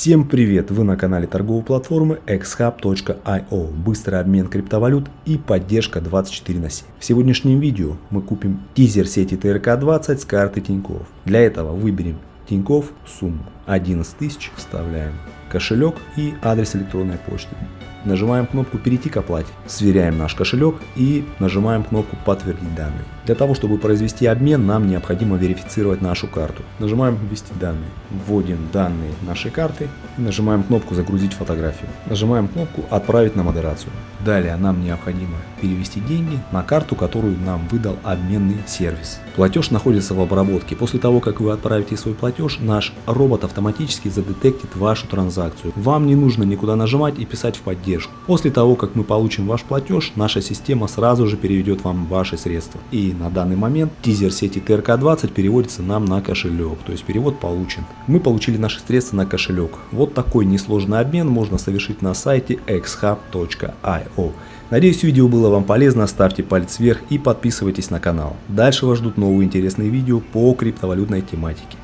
Всем привет! Вы на канале торговой платформы xhub.io. Быстрый обмен криптовалют и поддержка 24 на 7. В сегодняшнем видео мы купим тизер сети ТРК-20 с карты Тиньков. Для этого выберем Тиньков сумму 11 тысяч, вставляем кошелек и адрес электронной почты. Нажимаем кнопку «Перейти к оплате», сверяем наш кошелек и нажимаем кнопку «Подтвердить данные». Для того, чтобы произвести обмен, нам необходимо верифицировать нашу карту. Нажимаем «Ввести данные», вводим данные нашей карты и нажимаем кнопку «Загрузить фотографию». Нажимаем кнопку «Отправить на модерацию». Далее нам необходимо перевести деньги на карту, которую нам выдал обменный сервис. Платеж находится в обработке. После того, как вы отправите свой платеж, наш робот автоматически задетектит вашу транзакцию. Вам не нужно никуда нажимать и писать в поддержку. После того, как мы получим ваш платеж, наша система сразу же переведет вам ваши средства. И на данный момент тизер сети TRK20 переводится нам на кошелек, то есть перевод получен. Мы получили наши средства на кошелек. Вот такой несложный обмен можно совершить на сайте xhub.io. Надеюсь видео было вам полезно, ставьте палец вверх и подписывайтесь на канал. Дальше вас ждут новые интересные видео по криптовалютной тематике.